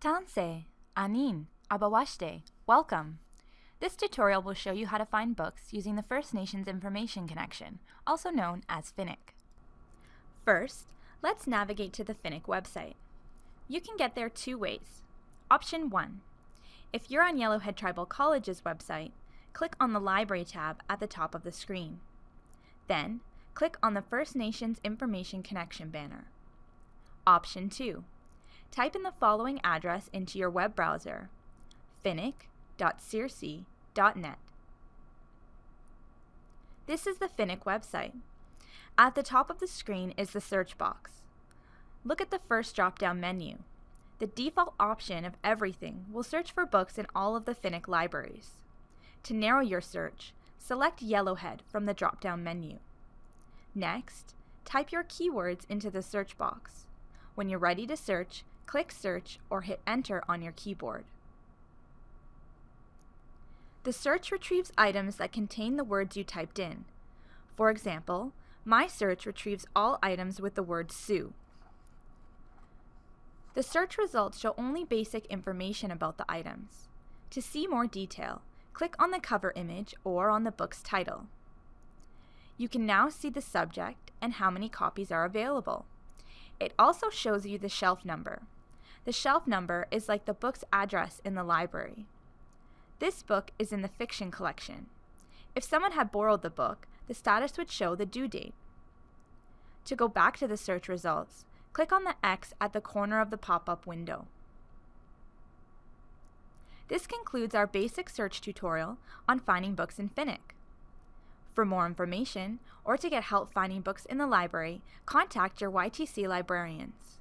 Tanse, Anin, Abawashte, welcome. This tutorial will show you how to find books using the First Nations Information Connection, also known as FINIC. First, let's navigate to the FINIC website. You can get there two ways. Option 1. If you're on Yellowhead Tribal College's website, click on the Library tab at the top of the screen. Then, click on the First Nations Information Connection banner. Option 2. Type in the following address into your web browser, finnick.crc.net. This is the FINIC website. At the top of the screen is the search box. Look at the first drop-down menu. The default option of everything will search for books in all of the FINIC libraries. To narrow your search, select Yellowhead from the drop-down menu. Next, type your keywords into the search box. When you're ready to search, click Search or hit Enter on your keyboard. The search retrieves items that contain the words you typed in. For example, my search retrieves all items with the word Sue. The search results show only basic information about the items. To see more detail, click on the cover image or on the book's title. You can now see the subject and how many copies are available. It also shows you the shelf number. The shelf number is like the book's address in the library. This book is in the fiction collection. If someone had borrowed the book, the status would show the due date. To go back to the search results, click on the X at the corner of the pop-up window. This concludes our basic search tutorial on finding books in FINIC. For more information, or to get help finding books in the library, contact your YTC librarians.